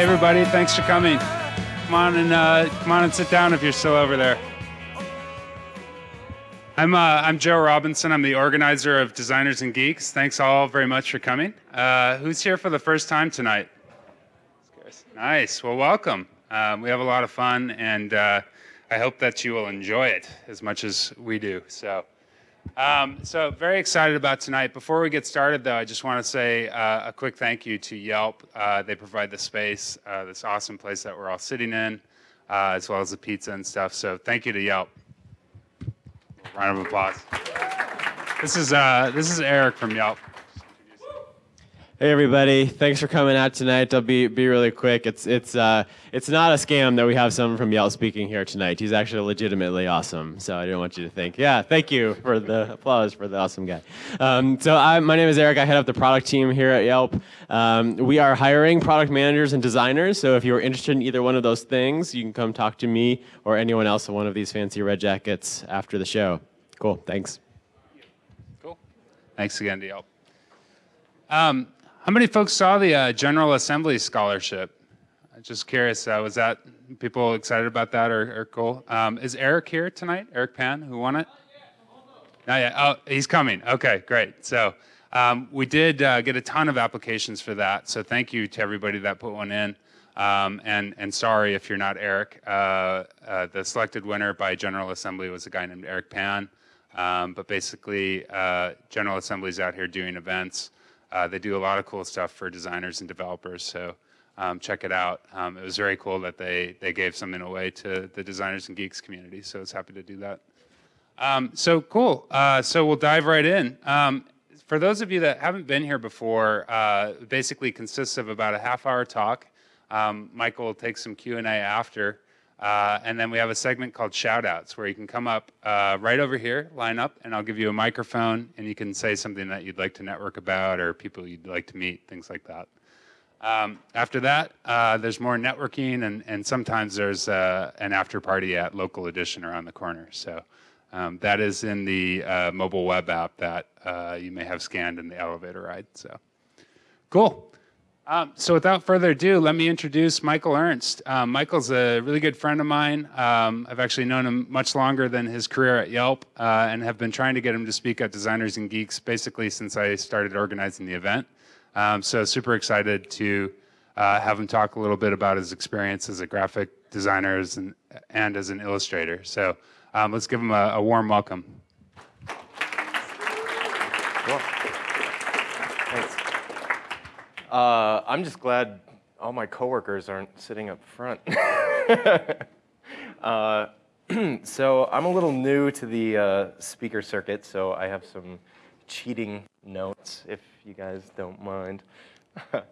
Hey, everybody, thanks for coming. Come on and uh, come on and sit down if you're still over there. I'm, uh, I'm Joe Robinson. I'm the organizer of Designers and Geeks. Thanks all very much for coming. Uh, who's here for the first time tonight? Nice. Well, welcome. Um, we have a lot of fun, and uh, I hope that you will enjoy it as much as we do. So, um, so very excited about tonight. Before we get started, though, I just want to say uh, a quick thank you to Yelp. Uh, they provide the space, uh, this awesome place that we're all sitting in, uh, as well as the pizza and stuff. So, thank you to Yelp. Round of applause. This is uh, this is Eric from Yelp. Hey everybody, thanks for coming out tonight. I'll be be really quick. It's it's uh it's not a scam that we have someone from Yelp speaking here tonight. He's actually legitimately awesome. So I didn't want you to think. Yeah, thank you for the applause for the awesome guy. Um, so I, my name is Eric. I head up the product team here at Yelp. Um, we are hiring product managers and designers. So if you're interested in either one of those things, you can come talk to me or anyone else in one of these fancy red jackets after the show. Cool. Thanks. Cool. Thanks again to Yelp. Um, how many folks saw the uh, General Assembly scholarship? I'm just curious, uh, was that people excited about that or, or cool? Um, is Eric here tonight? Eric Pan, who won it? Not yet. Oh, he's coming. Okay, great. So um, we did uh, get a ton of applications for that. So thank you to everybody that put one in. Um, and, and sorry if you're not Eric. Uh, uh, the selected winner by General Assembly was a guy named Eric Pan. Um, but basically, uh, General Assembly's out here doing events. Uh, they do a lot of cool stuff for designers and developers, so um, check it out. Um, it was very cool that they, they gave something away to the designers and geeks community, so I was happy to do that. Um, so cool. Uh, so we'll dive right in. Um, for those of you that haven't been here before, uh, basically consists of about a half hour talk. Um, Michael will take some Q&A after. Uh, and then we have a segment called Shoutouts where you can come up uh, right over here, line up, and I'll give you a microphone and you can say something that you'd like to network about or people you'd like to meet, things like that. Um, after that, uh, there's more networking and, and sometimes there's uh, an after party at Local Edition around the corner. So um, that is in the uh, mobile web app that uh, you may have scanned in the elevator ride. So cool. Um, so without further ado, let me introduce Michael Ernst. Um, Michael's a really good friend of mine. Um, I've actually known him much longer than his career at Yelp uh, and have been trying to get him to speak at Designers and Geeks basically since I started organizing the event. Um, so super excited to uh, have him talk a little bit about his experience as a graphic designer and, and as an illustrator. So um, let's give him a, a warm welcome. Cool. Uh, I'm just glad all my coworkers aren't sitting up front. uh, so I'm a little new to the uh, speaker circuit, so I have some cheating notes, if you guys don't mind.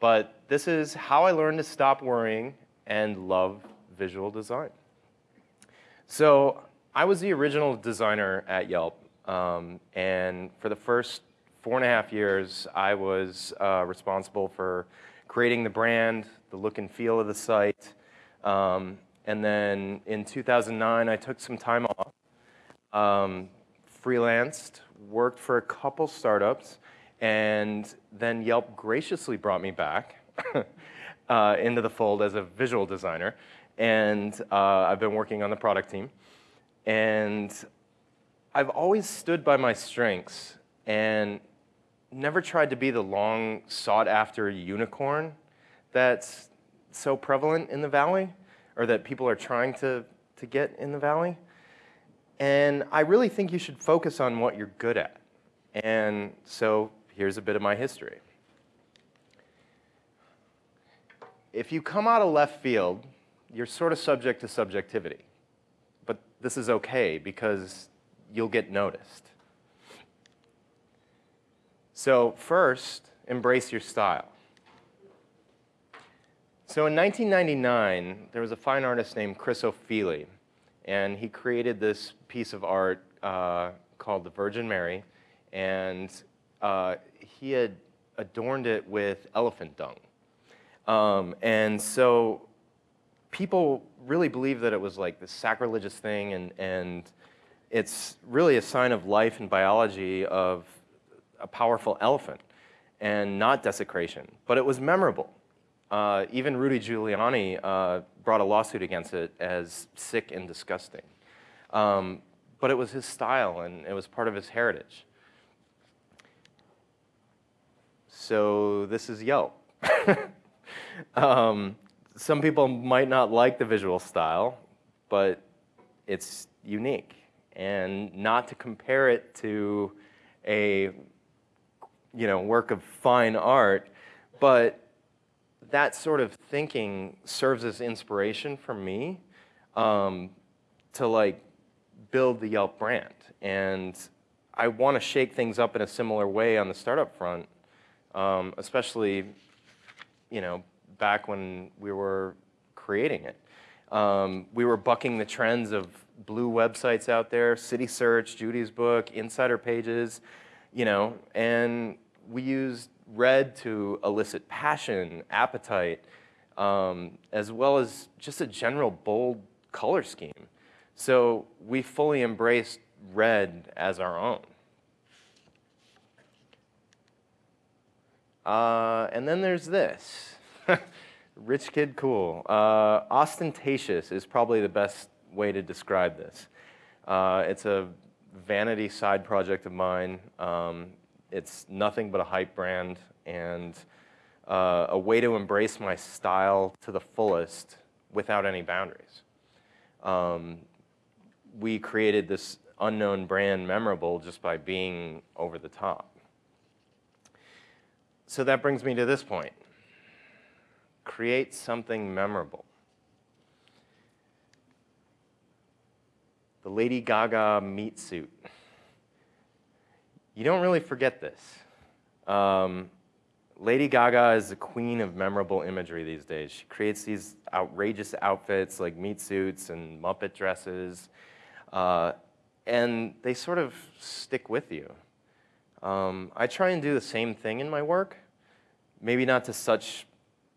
but this is how I learned to stop worrying and love visual design. So I was the original designer at Yelp, um, and for the first four and a half years, I was uh, responsible for creating the brand, the look and feel of the site. Um, and then in 2009, I took some time off, um, freelanced, worked for a couple startups, and then Yelp graciously brought me back uh, into the fold as a visual designer. And uh, I've been working on the product team. And I've always stood by my strengths. And never tried to be the long sought after unicorn that's so prevalent in the valley or that people are trying to, to get in the valley. And I really think you should focus on what you're good at. And so here's a bit of my history. If you come out of left field, you're sort of subject to subjectivity. But this is okay because you'll get noticed. So first, embrace your style. So in 1999, there was a fine artist named Chris Ofili, and he created this piece of art uh, called the Virgin Mary, and uh, he had adorned it with elephant dung. Um, and so people really believed that it was like this sacrilegious thing, and, and it's really a sign of life and biology of a powerful elephant and not desecration, but it was memorable. Uh, even Rudy Giuliani uh, brought a lawsuit against it as sick and disgusting. Um, but it was his style and it was part of his heritage. So this is Yelp. um, some people might not like the visual style, but it's unique. And not to compare it to a you know, work of fine art, but that sort of thinking serves as inspiration for me um, to like build the Yelp brand. And I want to shake things up in a similar way on the startup front, um, especially, you know, back when we were creating it. Um, we were bucking the trends of blue websites out there, City Search, Judy's book, insider pages, you know, and we used red to elicit passion, appetite, um, as well as just a general bold color scheme. So we fully embraced red as our own. Uh, and then there's this. Rich kid cool. Uh, ostentatious is probably the best way to describe this. Uh, it's a vanity side project of mine. Um, it's nothing but a hype brand and uh, a way to embrace my style to the fullest without any boundaries. Um, we created this unknown brand memorable just by being over the top. So that brings me to this point. Create something memorable. The Lady Gaga meat suit. You don't really forget this. Um, Lady Gaga is the queen of memorable imagery these days. She creates these outrageous outfits like meat suits and Muppet dresses, uh, and they sort of stick with you. Um, I try and do the same thing in my work, maybe not to such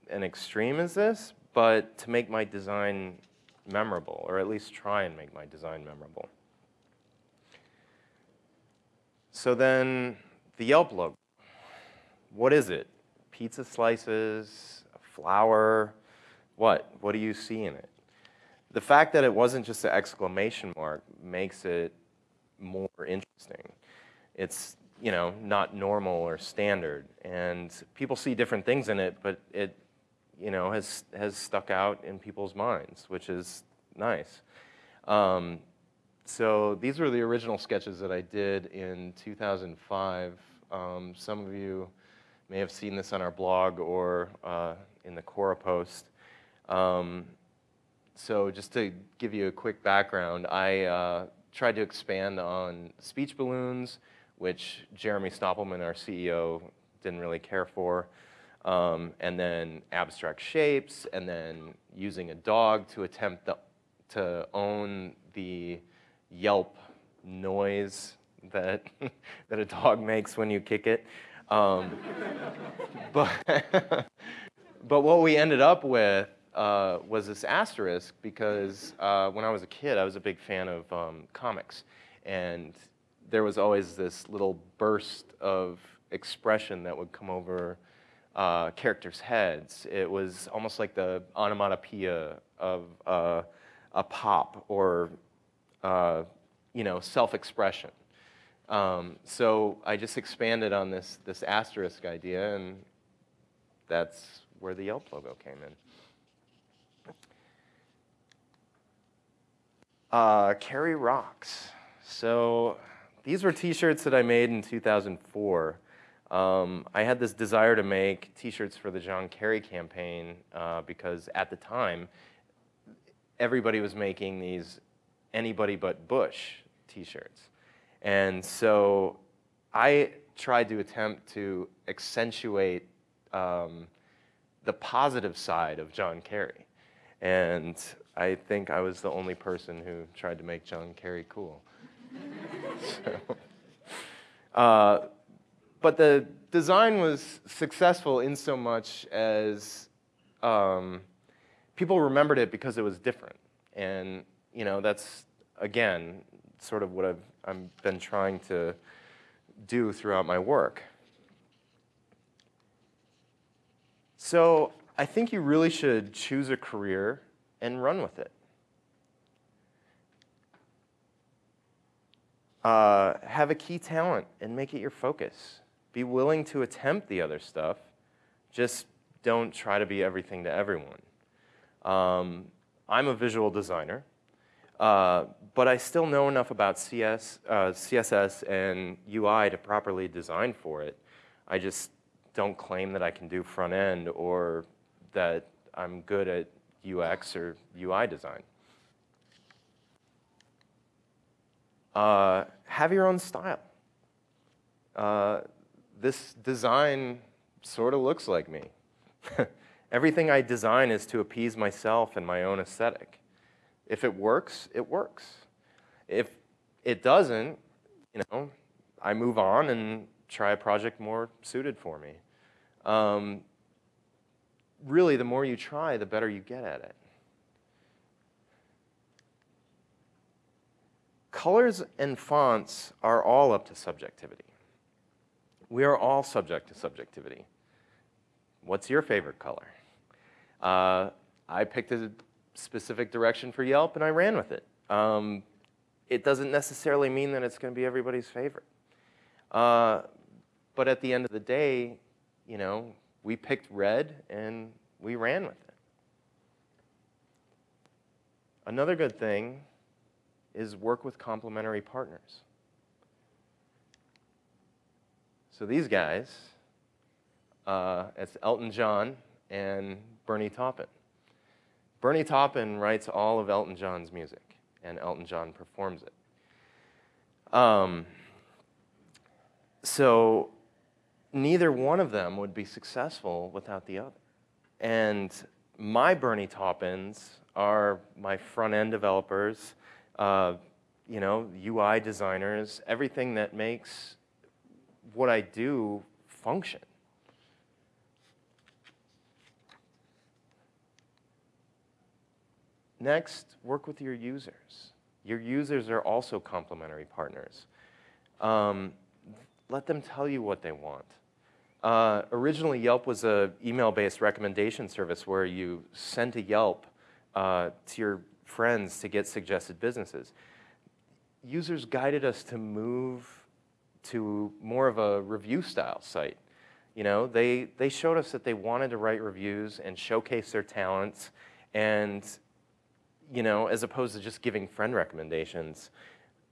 an extreme as this, but to make my design memorable, or at least try and make my design memorable. So then the Yelp logo. What is it? Pizza slices, flour, what? What do you see in it? The fact that it wasn't just an exclamation mark makes it more interesting. It's, you know, not normal or standard. And people see different things in it, but it, you know, has, has stuck out in people's minds, which is nice. Um, so these were the original sketches that I did in 2005. Um, some of you may have seen this on our blog or uh, in the Quora post. Um, so just to give you a quick background, I uh, tried to expand on speech balloons, which Jeremy Stoppelman, our CEO, didn't really care for. Um, and then abstract shapes, and then using a dog to attempt the, to own the yelp noise that, that a dog makes when you kick it. Um, but, but what we ended up with uh, was this asterisk because uh, when I was a kid, I was a big fan of um, comics. And there was always this little burst of expression that would come over uh, characters' heads. It was almost like the onomatopoeia of uh, a pop or uh, you know, self-expression. Um, so I just expanded on this, this asterisk idea, and that's where the Yelp logo came in. Uh, Kerry Rocks. So these were t-shirts that I made in 2004. Um, I had this desire to make t-shirts for the John Kerry campaign uh, because at the time, everybody was making these anybody but Bush t-shirts. And so I tried to attempt to accentuate um, the positive side of John Kerry. And I think I was the only person who tried to make John Kerry cool. so, uh, but the design was successful in so much as um, people remembered it because it was different. And you know, that's, again, sort of what I've, I've been trying to do throughout my work. So I think you really should choose a career and run with it. Uh, have a key talent and make it your focus. Be willing to attempt the other stuff. Just don't try to be everything to everyone. Um, I'm a visual designer, uh, but I still know enough about CS, uh, CSS and UI to properly design for it. I just don't claim that I can do front end or that I'm good at UX or UI design. Uh, have your own style. Uh, this design sort of looks like me. Everything I design is to appease myself and my own aesthetic. If it works, it works. If it doesn't, you know, I move on and try a project more suited for me. Um, really, the more you try, the better you get at it. Colors and fonts are all up to subjectivity. We are all subject to subjectivity. What's your favorite color? Uh, I picked a specific direction for Yelp and I ran with it. Um, it doesn't necessarily mean that it's going to be everybody's favorite. Uh, but at the end of the day, you know, we picked red and we ran with it. Another good thing is work with complementary partners. So these guys, uh, it's Elton John and Bernie Taupin. Bernie Taupin writes all of Elton John's music, and Elton John performs it. Um, so neither one of them would be successful without the other. And my Bernie Taupins are my front end developers, uh, you know, UI designers, everything that makes what I do function. Next, work with your users. Your users are also complementary partners. Um, let them tell you what they want. Uh, originally, Yelp was an email-based recommendation service where you sent a Yelp uh, to your friends to get suggested businesses. Users guided us to move to more of a review style site. You know, they, they showed us that they wanted to write reviews and showcase their talents and you know, as opposed to just giving friend recommendations.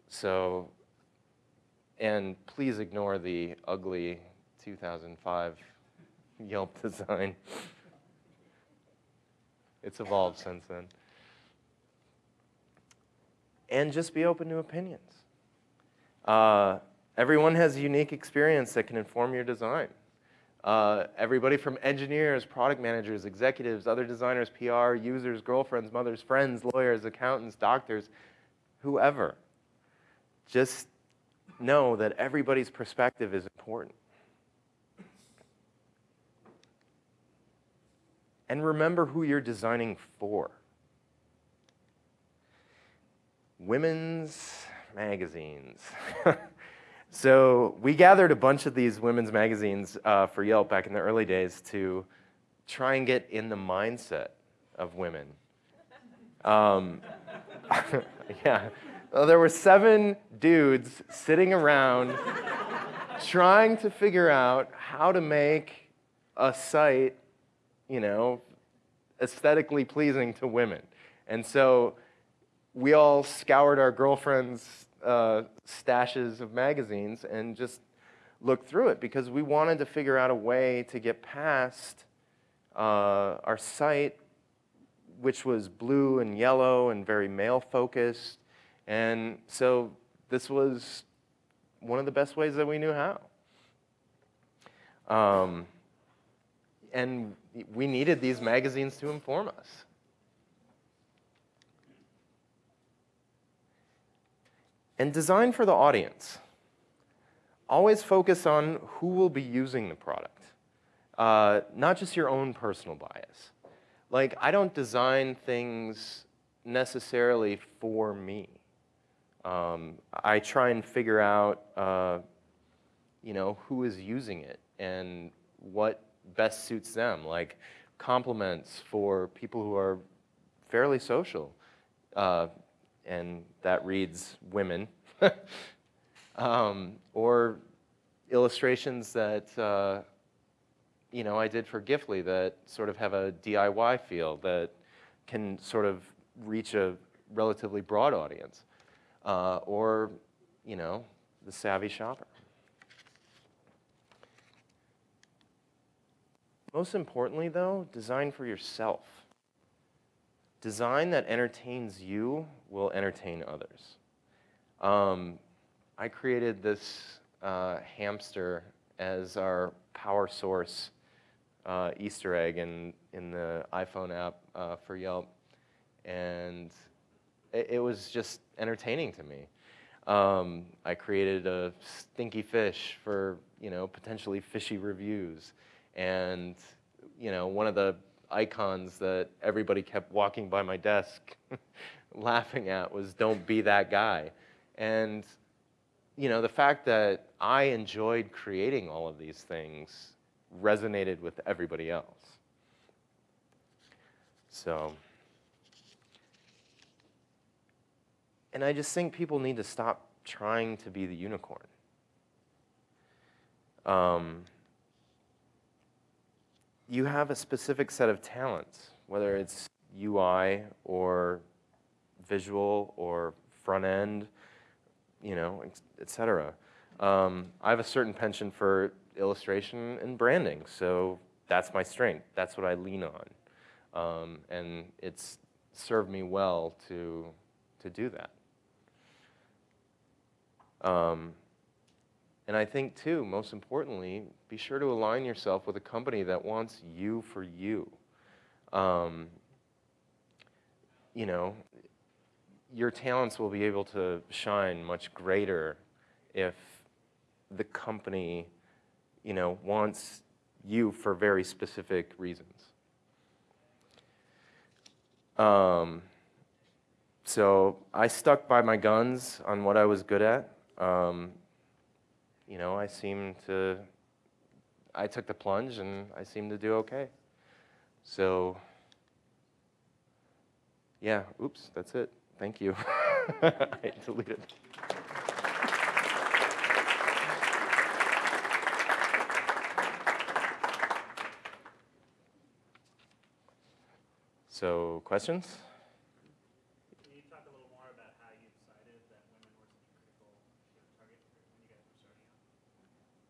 So, and please ignore the ugly 2005 Yelp design. It's evolved since then. And just be open to opinions. Uh, everyone has a unique experience that can inform your design. Uh, everybody from engineers, product managers, executives, other designers, PR, users, girlfriends, mothers, friends, lawyers, accountants, doctors, whoever. Just know that everybody's perspective is important. And remember who you're designing for. Women's magazines. So we gathered a bunch of these women's magazines uh, for Yelp back in the early days to try and get in the mindset of women. Um, yeah, well, there were seven dudes sitting around trying to figure out how to make a site, you know, aesthetically pleasing to women. And so we all scoured our girlfriends' uh, stashes of magazines and just looked through it because we wanted to figure out a way to get past uh, our site, which was blue and yellow and very male focused. And so this was one of the best ways that we knew how. Um, and we needed these magazines to inform us. And design for the audience. Always focus on who will be using the product, uh, not just your own personal bias. Like, I don't design things necessarily for me. Um, I try and figure out, uh, you know, who is using it and what best suits them. Like, compliments for people who are fairly social, uh, and that reads women, um, or illustrations that uh, you know I did for Giftly that sort of have a DIY feel that can sort of reach a relatively broad audience, uh, or you know the savvy shopper. Most importantly, though, design for yourself. Design that entertains you will entertain others. Um, I created this uh, hamster as our power source uh, Easter egg in, in the iPhone app uh, for Yelp. And it, it, was just entertaining to me. Um, I created a stinky fish for, you know, potentially fishy reviews. And, you know, one of the icons that everybody kept walking by my desk laughing at was don't be that guy. And, you know, the fact that I enjoyed creating all of these things resonated with everybody else. So, and I just think people need to stop trying to be the unicorn. Um, you have a specific set of talents, whether it's UI or visual or front end, you know, et cetera. Um, I have a certain penchant for illustration and branding, so that's my strength. That's what I lean on. Um, and it's served me well to, to do that. Um, and I think, too, most importantly, be sure to align yourself with a company that wants you for you. Um, you know, your talents will be able to shine much greater if the company, you know, wants you for very specific reasons. Um, so I stuck by my guns on what I was good at. Um, you know, I seem to, I took the plunge and I seemed to do okay. So, yeah, oops, that's it. Thank you. I deleted. So, questions?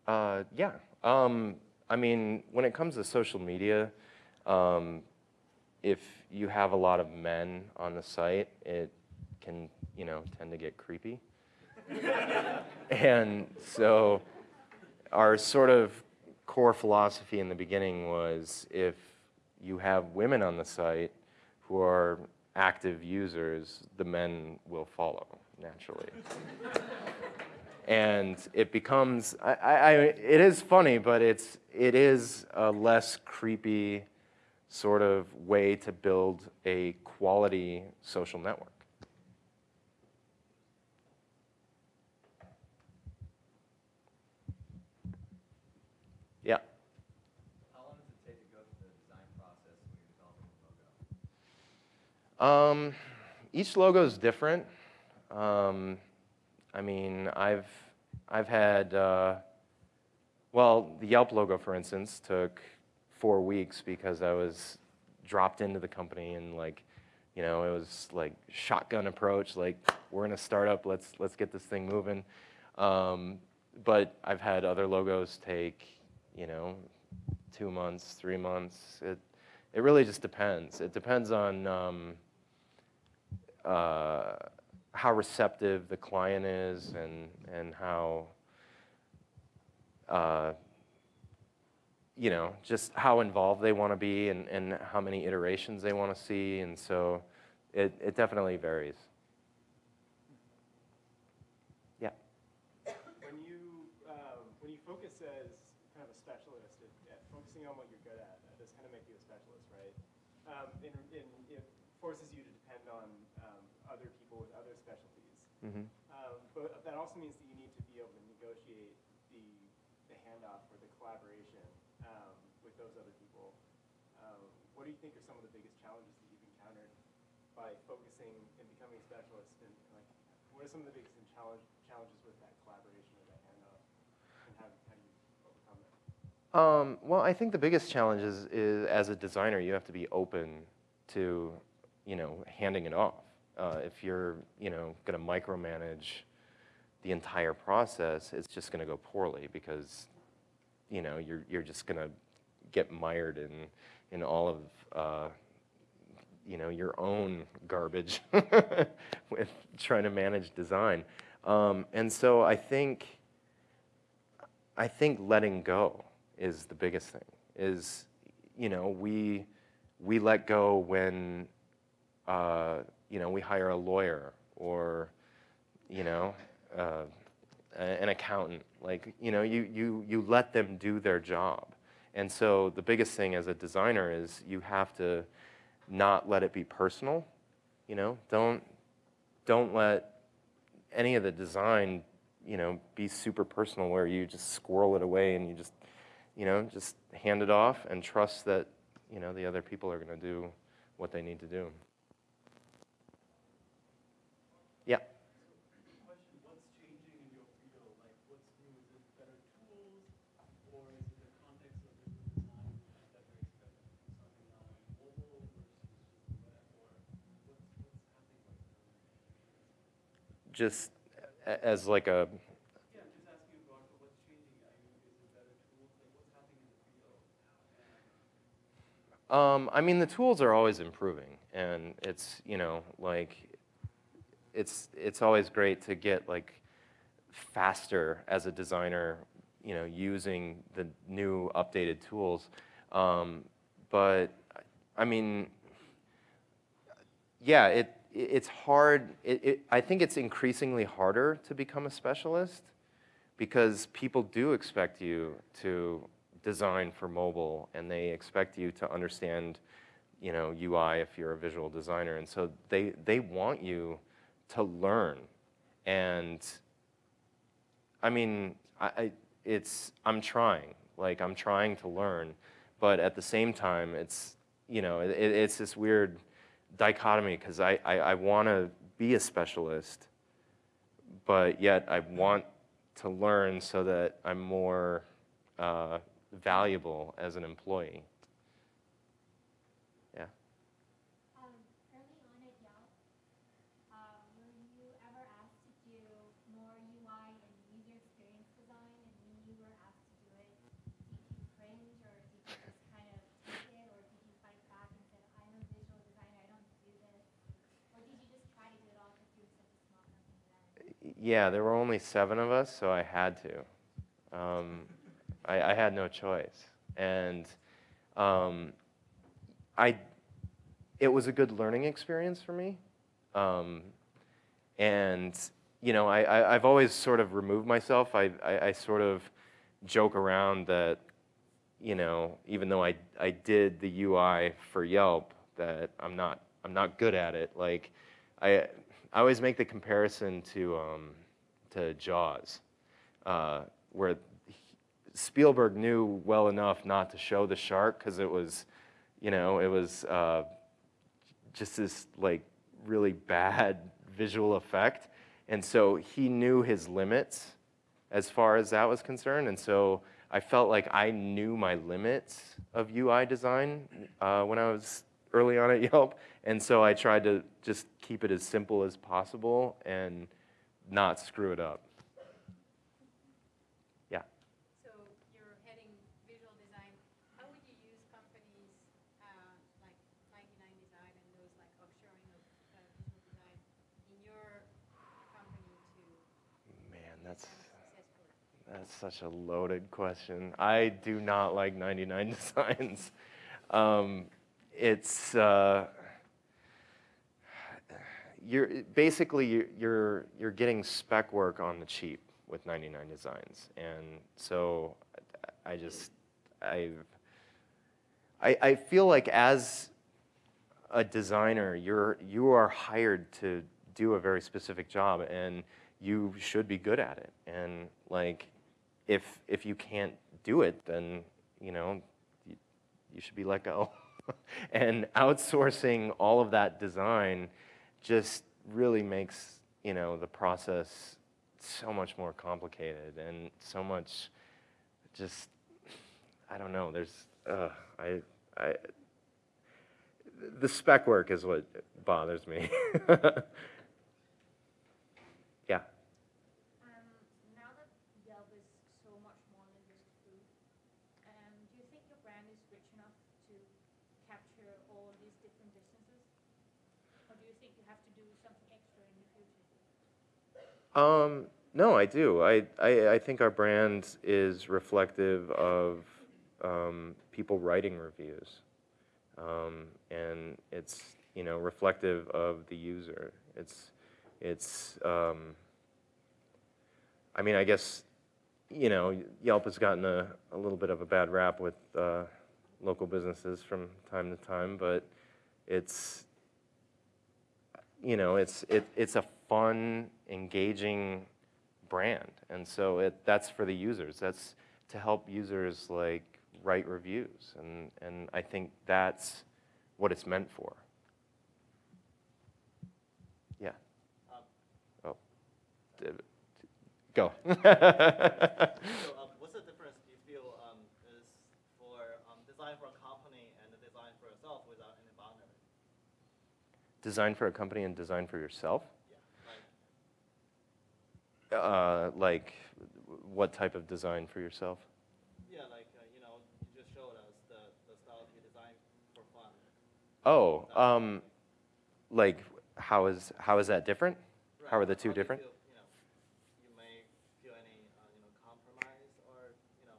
Uh, yeah. Um, I mean, when it comes to social media, um, if you have a lot of men on the site, it can, you know, tend to get creepy. and so our sort of core philosophy in the beginning was if you have women on the site who are active users, the men will follow naturally and it becomes I, I, it is funny but it's it is a less creepy sort of way to build a quality social network yeah how long does it take to go through the design process when you're um, each logo is different um, I mean, I've, I've had, uh, well, the Yelp logo, for instance, took four weeks because I was dropped into the company and like, you know, it was like shotgun approach, like we're in a startup, let's, let's get this thing moving. Um, but I've had other logos take, you know, two months, three months. It, it really just depends. It depends on um, uh, how receptive the client is and, and how, uh, you know, just how involved they want to be and, and how many iterations they want to see. And so it, it definitely varies. Yeah. When you, um, when you focus as kind of a specialist at, at focusing on what you're good at, that does kind of make you a specialist, right? Um, in, in, it forces you to depend on um, other people with other specialties. Mm-hmm. Um, but that also means that you need to be able to negotiate the, the handoff or the collaboration um, with those other people. Um, what do you think are some of the biggest challenges that you've encountered by focusing and becoming a specialist? And like, what are some of the biggest challenge, challenges with that collaboration or that handoff? And how, how do you overcome that? Um, well, I think the biggest challenge is, is as a designer, you have to be open to, you know, handing it off. Uh, if you're, you know, going to micromanage the entire process, it's just going to go poorly because, you know, you're, you're just going to get mired in, in all of, uh, you know, your own garbage with trying to manage design. Um, and so I think, I think letting go is the biggest thing. Is, you know, we, we let go when, uh, you know, we hire a lawyer or, you know, uh, an accountant. Like, you know, you, you, you let them do their job. And so the biggest thing as a designer is you have to not let it be personal. You know, don't, don't let any of the design, you know, be super personal where you just squirrel it away and you just, you know, just hand it off and trust that, you know, the other people are going to do what they need to do. Yeah. question, what's changing in your field? Like, what's new? Is it better tools, or is it the context of the design that we're expecting to do something now in mobile versus just the web, or what's, what's happening right now? Just a- as like a, Yeah, I'm just asking about what's changing. I mean, is it better tools? Like, what's happening in the field? Um, I mean, the tools are always improving, and it's you know like it's it's always great to get like faster as a designer, you know, using the new updated tools. Um, but I mean, yeah, it- it's hard. It, it, I think it's increasingly harder to become a specialist because people do expect you to design for mobile and they expect you to understand you know UI if you're a visual designer and so they they want you to learn and I mean I, I it's I'm trying like I'm trying to learn but at the same time it's you know it, it's this weird dichotomy because I, I, I want to be a specialist but yet I want to learn so that I'm more uh, valuable as an employee. Yeah. Um, early on at Yelp, um, were you ever asked to do more UI and user experience design? And when you were asked to do it, did you cringe or did you just kind of take it or did you fight back and said, I'm a visual designer, I don't do this? Or did you just try to do it all because you were such a small company then? Yeah, there were only seven of us, so I had to. Um, I, I had no choice. And um, I, it was a good learning experience for me. Um, and, you know, I, I, I've always sort of removed myself. I, I, I sort of joke around that, you know, even though I, I did the UI for Yelp, that I'm not, I'm not good at it. Like, I, I always make the comparison to, um, to Jaws, uh, where Spielberg knew well enough not to show the shark because it was, you know, it was uh, just this like really bad visual effect. And so he knew his limits as far as that was concerned. And so I felt like I knew my limits of UI design uh, when I was early on at Yelp. And so I tried to just keep it as simple as possible and not screw it up. Yeah. So you're heading visual design. How would you use companies uh, like 99 Design and those like offshoring of uh, visual design in your company to Man, that's that's such a loaded question. I do not like 99 designs. Um, it's uh, you're basically you're, you're getting spec work on the cheap with 99 designs, and so I just I've I, I feel like as a designer, you're you are hired to do a very specific job, and you should be good at it. And like, if if you can't do it, then you know you, you should be let go. and outsourcing all of that design just really makes you know the process so much more complicated and so much just I don't know. There's uh, I I the spec work is what bothers me. yeah. Um, now that Yelp is so much more than just food, um, do you think your brand is rich enough to capture all these different businesses? Or do you think you have to do something extra in the future? Um, no, I do. I, I, I think our brand is reflective of um, people writing reviews. Um, and it's, you know, reflective of the user. It's, it's, um, I mean, I guess, you know, Yelp has gotten a, a little bit of a bad rap with uh, local businesses from time to time, but it's, you know, it's, it, it's a fun, engaging brand. And so it, that's for the users. That's to help users like write reviews. And, and I think that's what it's meant for. Yeah. Oh, go. So, um, what's the difference do you feel um, is for um, design for a company and design for yourself without any boundary? design for a company and design for yourself? Uh, like, what type of design for yourself? yeah, like uh, you know, you just showed us the, the style you design for fun. Oh, um, like, how is, how is that different? How are the two do you different? feel, you know, you may feel any you know compromise or you know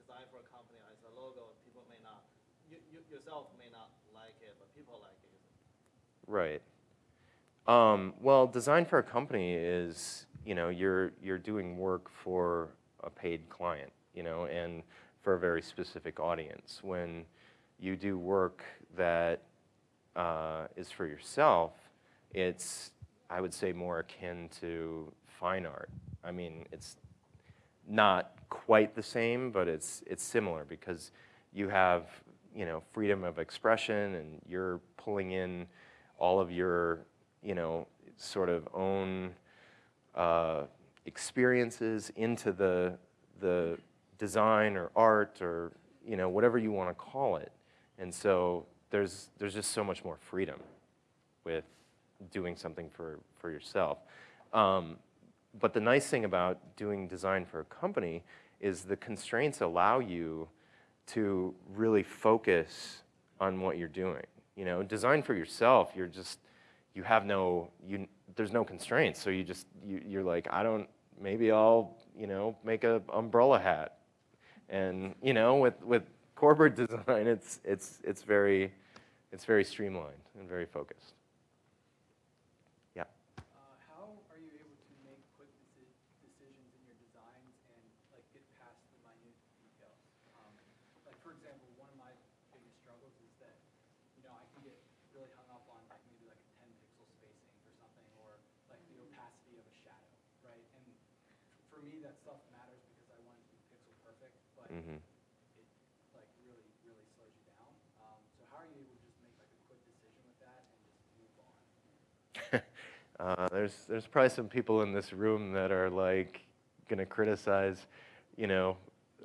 design for a company as a logo. People may not, you, you yourself may not like it, but people like it. Right. Um, well, design for a company is, you know, you're, you're doing work for a paid client, you know, and for a very specific audience. When you do work that uh, is for yourself, it's, I would say, more akin to fine art. I mean, it's not quite the same, but it's, it's similar because you have, you know, freedom of expression and you're pulling in all of your, you know, sort of own uh, experiences into the, the design or art or, you know, whatever you want to call it. And so there's, there's just so much more freedom with doing something for, for yourself. Um, but the nice thing about doing design for a company is the constraints allow you to really focus on what you're doing. You know, design for yourself, you're just, you have no, you, there's no constraints. So you just, you, you're like, I don't, maybe I'll, you know, make a umbrella hat. And, you know, with, with corporate design, it's, it's, it's very, it's very streamlined and very focused. Yeah. Uh, how are you able to make quick deci- decisions in your designs and like get past the minute details? Um, like for example, one of my biggest struggles is that you know I can get really hung up on like maybe like a 10 pixel spacing for something or like the opacity of a shadow, right? And for me, that stuff matters because I want it to be pixel perfect, but Mhm. it like really really slows you down. Um, so how are you able to just make like a quick decision with that and just move on? Uh, there's, there's probably some people in this room that are like gonna criticize, you know,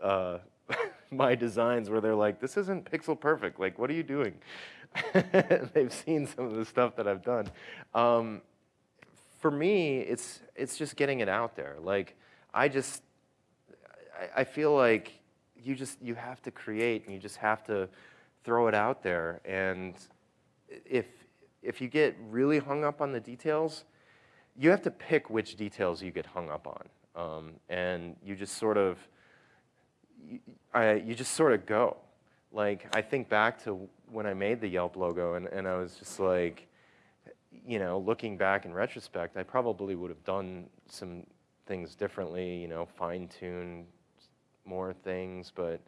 uh, my designs where they're like, this isn't pixel perfect. Like, what are you doing? They've seen some of the stuff that I've done. Um, for me, it's it's just getting it out there. Like, I just, I, I feel like you just you have to create and you just have to throw it out there. And if if you get really hung up on the details, you have to pick which details you get hung up on, um, and you just sort of you, I, you just sort of go. Like I think back to when I made the Yelp logo, and, and I was just like, you know, looking back in retrospect, I probably would have done some things differently, you know, fine tune more things, but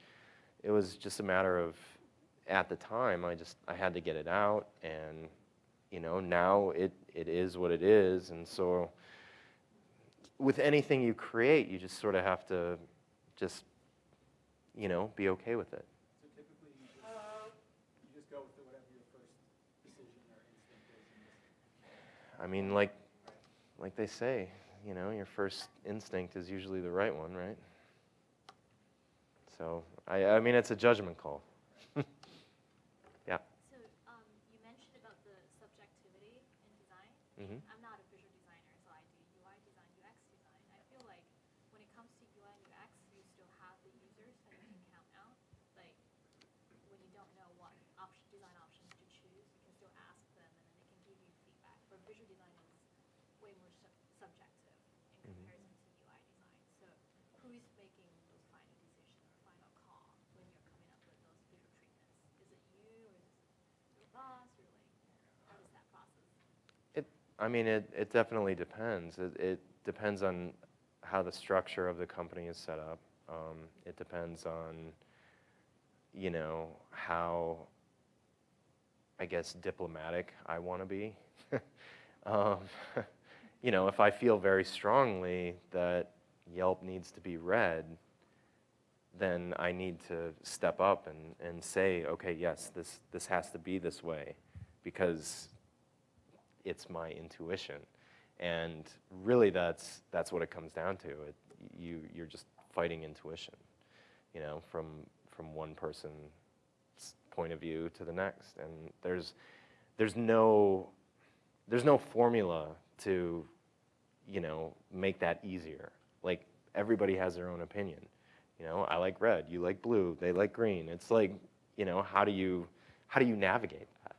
it was just a matter of at the time I just I had to get it out and you know, now it, it is what it is. And so with anything you create, you just sort of have to just, you know, be okay with it. So typically you just, go with whatever your first decision or instinct. I mean, like, like they say, you know, your first instinct is usually the right one, right? So, I, I mean, it's a judgment call. Design. Mhm. I'm not a visual designer, so I do UI design, UX design. I feel like when it comes to UI and UX, you still have the users that you can count out. Like when you don't know what option, design options to choose, you can still ask them, and then they can give you feedback. But visual design is way more sub- subjective in comparison to UI design. So who is making those final decisions or final call when you're coming up with those visual treatments? Is it you or is it your boss or like how is that process? It, I mean, it, it definitely depends. It, it depends on how the structure of the company is set up. Um, it depends on, you know, how, I guess, diplomatic I want to be. um, you know, if I feel very strongly that Yelp needs to be red, then I need to step up and, and say, okay, yes, this, this has to be this way because it's my intuition. And really that's, that's what it comes down to. It, you, you're just fighting intuition, you know, from, from one person's point of view to the next. And there's, there's, no, there's no formula to, you know, make that easier. Like everybody has their own opinion. You know, I like red, you like blue, they like green. It's like, you know, how do you, how do you navigate that?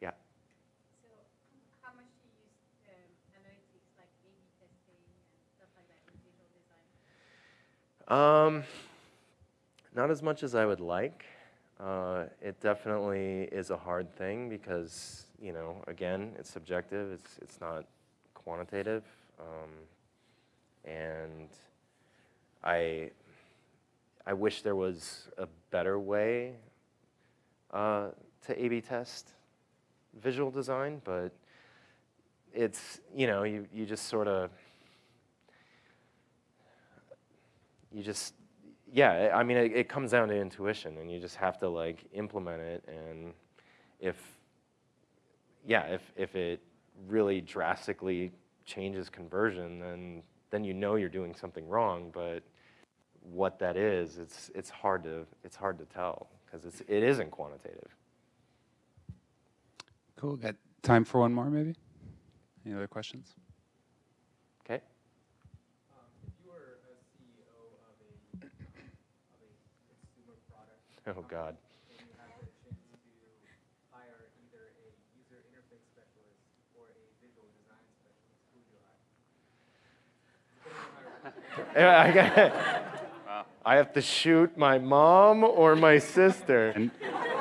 yeah. So how much do you use um, analytics like A/B testing and stuff like that in visual design? Um, not as much as I would like. Uh, it definitely is a hard thing because, you know, again, it's subjective. It's it's not quantitative, um, and I I wish there was a better way uh, to A/B test visual design, but it's you know you you just sort of you just yeah i mean it, it comes down to intuition and you just have to like implement it and if yeah if if it really drastically changes conversion then then you know you're doing something wrong but what that is it's it's hard to it's hard to tell because it's it isn't quantitative Cool. Got time for one more, maybe? Any other questions? okay Um, if you were a CEO of a, of a consumer product oh god and you had the chance to hire either a user interface specialist or a visual design specialist, who would you hire? Yeah, I, God. I have to shoot my mom or my sister. And,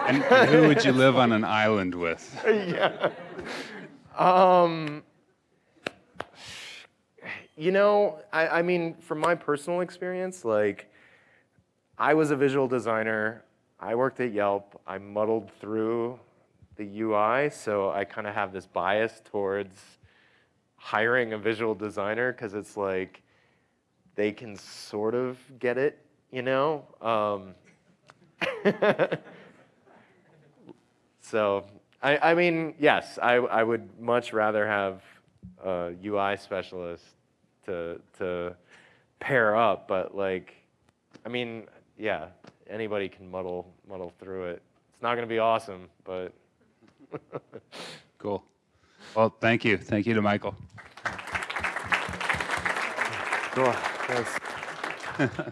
and, and who would you live on an island with? yeah. Um, you know, I, I mean, from my personal experience, like, I was a visual designer. I worked at Yelp. I muddled through the UI, so I kind of have this bias towards hiring a visual designer because it's like they can sort of get it, you know? Um, so, I, I mean, yes, I, I would much rather have a UI specialist to, to pair up, but like, I mean, yeah, anybody can muddle, muddle through it. It's not going to be awesome, but. Cool. Well, thank you. Thank you to Michael. Cool. Thanks.